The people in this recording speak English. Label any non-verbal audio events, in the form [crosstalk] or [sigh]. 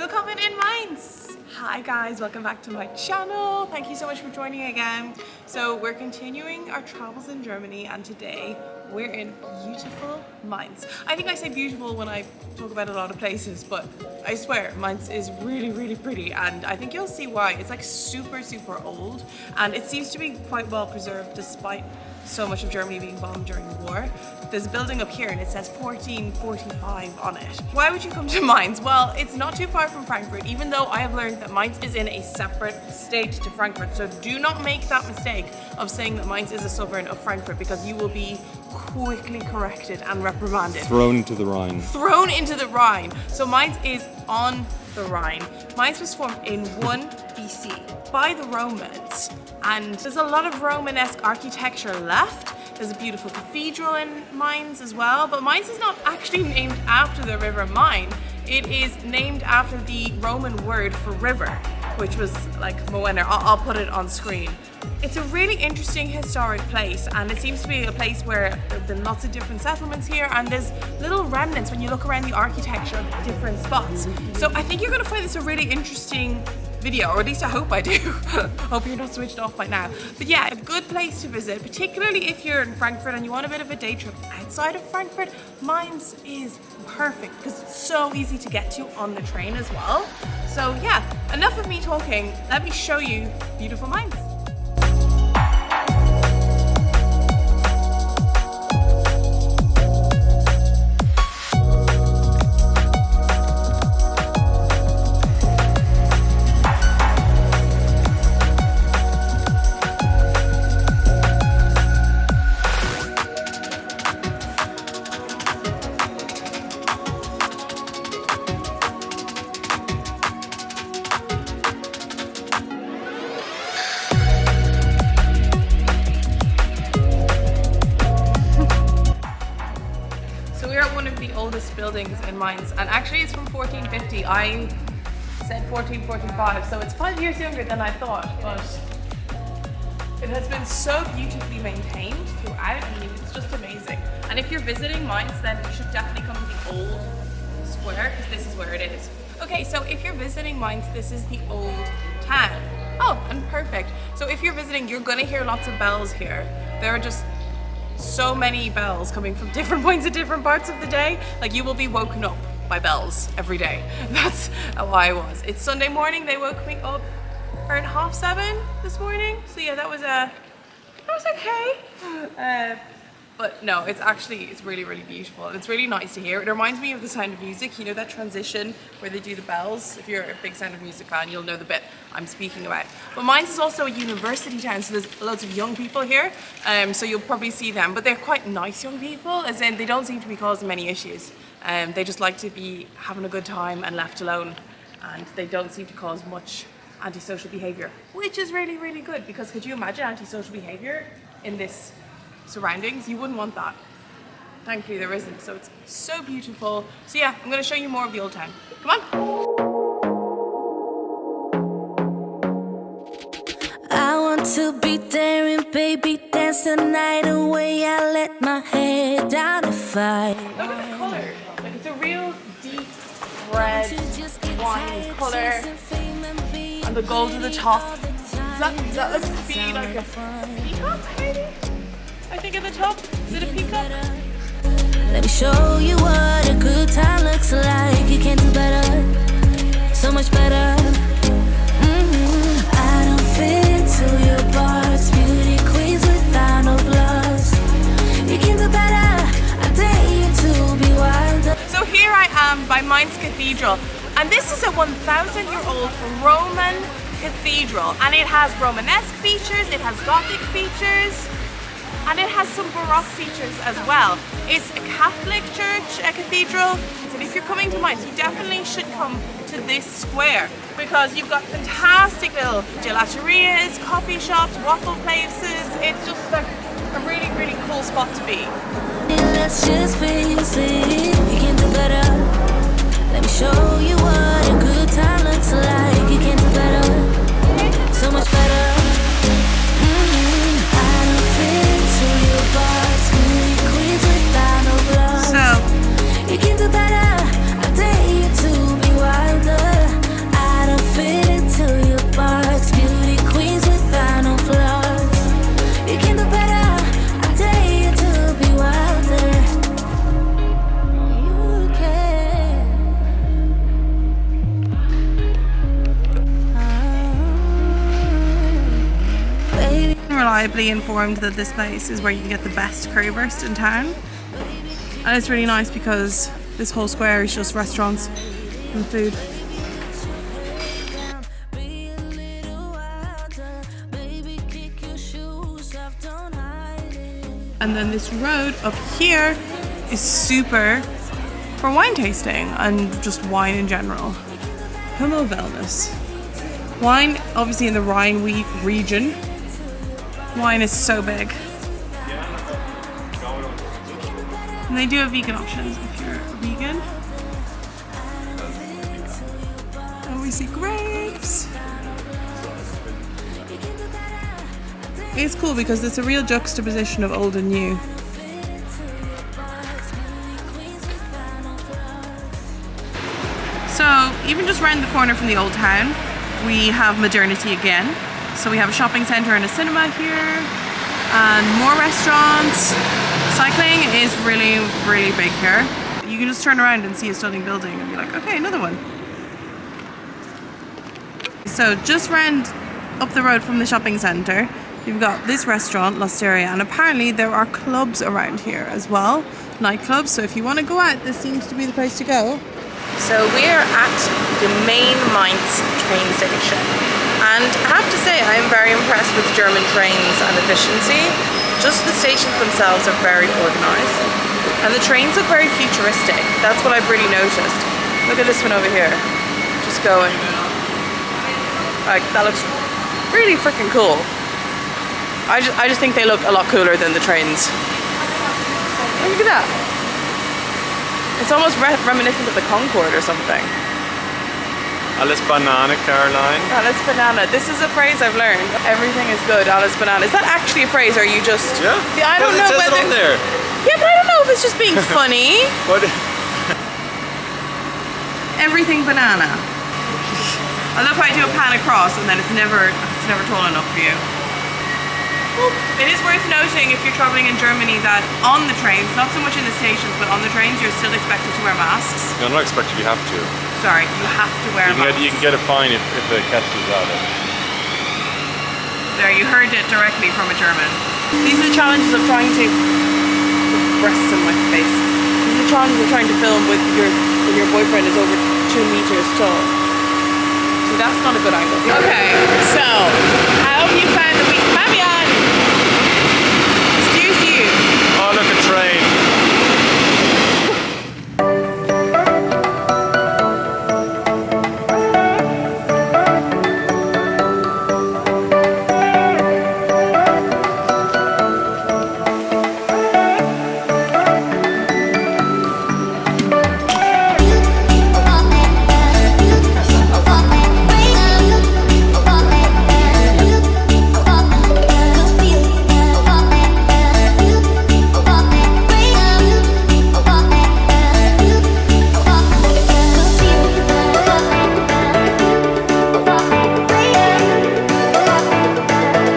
Willkommen in Mainz! Hi guys, welcome back to my channel. Thank you so much for joining again. So we're continuing our travels in Germany and today we're in beautiful Mainz. I think I say beautiful when I talk about a lot of places, but I swear Mainz is really, really pretty and I think you'll see why. It's like super, super old and it seems to be quite well preserved despite so much of Germany being bombed during the war. There's a building up here and it says 1445 on it. Why would you come to Mainz? Well, it's not too far from Frankfurt, even though I have learned that Mainz is in a separate state to Frankfurt. So do not make that mistake of saying that Mainz is a sovereign of Frankfurt because you will be quickly corrected and reprimanded. Thrown into the Rhine. Thrown into the Rhine. So Mainz is on the Rhine. Mainz was formed in 1 BC by the Romans and there's a lot of Romanesque architecture left. There's a beautiful cathedral in Mainz as well, but Mainz is not actually named after the river Main. It is named after the Roman word for river, which was like Moenner. I'll, I'll put it on screen. It's a really interesting historic place and it seems to be a place where there have been lots of different settlements here and there's little remnants when you look around the architecture of different spots. So I think you're going to find this a really interesting video, or at least I hope I do. [laughs] hope you're not switched off by now. But yeah, a good place to visit, particularly if you're in Frankfurt and you want a bit of a day trip outside of Frankfurt. Mainz is perfect because it's so easy to get to on the train as well. So yeah, enough of me talking. Let me show you beautiful Mainz. In Mainz and actually it's from 1450. I said 1445 so it's five years younger than I thought but it has been so beautifully maintained throughout. I mean it's just amazing. And if you're visiting Mainz then you should definitely come to the old square because this is where it is. Okay so if you're visiting Mainz this is the old town. Oh and perfect. So if you're visiting you're gonna hear lots of bells here. There are just so many bells coming from different [laughs] points at different parts of the day. Like you will be woken up by bells every day. [laughs] That's how I was. It's Sunday morning. They woke me up around half seven this morning. So yeah, that was a, uh, that was okay. Uh, but no, it's actually, it's really, really beautiful. And it's really nice to hear. It reminds me of the Sound of Music. You know that transition where they do the bells? If you're a big Sound of Music fan, you'll know the bit I'm speaking about. But Mainz is also a university town, so there's loads of young people here. Um, so you'll probably see them, but they're quite nice young people, as in they don't seem to be causing many issues. Um, they just like to be having a good time and left alone. And they don't seem to cause much antisocial behavior, which is really, really good because could you imagine antisocial behavior in this surroundings, you wouldn't want that. Thankfully there isn't, so it's so beautiful. So yeah, I'm gonna show you more of the old town. Come on. I want to be daring, baby, dance the night away. I let my head down to fight. Look at the color. Like it's a real deep red wine color. And the gold at the top. Does that, does that look to be like a peacock maybe? Top. Is it a peacock? Let me show you what a good time looks like. You can do better, so much better. Mm -hmm. I don't fit into your parts, beauty queens without no gloves. You can do better. I dare you to be wilder. So here I am by Mainz Cathedral, and this is a 1,000-year-old Roman cathedral, and it has Romanesque features, it has Gothic features and it has some Baroque features as well. It's a Catholic church, a cathedral, and if you're coming to Mainz, you definitely should come to this square because you've got fantastic little gelaterias, coffee shops, waffle places. It's just a really, really cool spot to be. Reliably informed that this place is where you can get the best currywurst in town. And it's really nice because this whole square is just restaurants and food. And then this road up here is super for wine tasting and just wine in general. Hummel. Wine, obviously in the Rhine region. Wine is so big. And they do have vegan options if you're vegan. Oh, we see grapes. It's cool because it's a real juxtaposition of old and new. So even just around the corner from the old town, we have modernity again. So we have a shopping centre and a cinema here, and more restaurants. Cycling is really, really big here. You can just turn around and see a stunning building and be like, okay, another one. So just round up the road from the shopping centre, you've got this restaurant, L'Osteria, and apparently there are clubs around here as well, nightclubs. So if you want to go out, this seems to be the place to go. So we're at the main Mainz train station. And I have to say, I'm very impressed with German trains and efficiency. Just the stations themselves are very organised. And the trains look very futuristic. That's what I've really noticed. Look at this one over here. Just going. Like, that looks really freaking cool. I just, I just think they look a lot cooler than the trains. Look at that. It's almost re reminiscent of the Concorde or something. Alles Banane, Caroline. Alice banana. This is a phrase I've learned. Everything is good. Alice banana. Is that actually a phrase, or are you just? Yeah. See, I don't know whether. there. Yeah, but I don't know if it's just being [laughs] funny. What? Everything banana. I love how I do a pan across, and then it's never it's never tall enough for you. It is worth noting if you're traveling in Germany that on the trains, not so much in the stations, but on the trains, you're still expected to wear masks. You're not expected. You have to. Sorry, you have to wear You can get, you can get a fine if, if it catches out. There, you heard it directly from a German. These are the challenges of trying to breasts in my face. These are the challenges of trying to film with your when your boyfriend is over two meters tall. So that's not a good angle. Okay, so how have you found the week?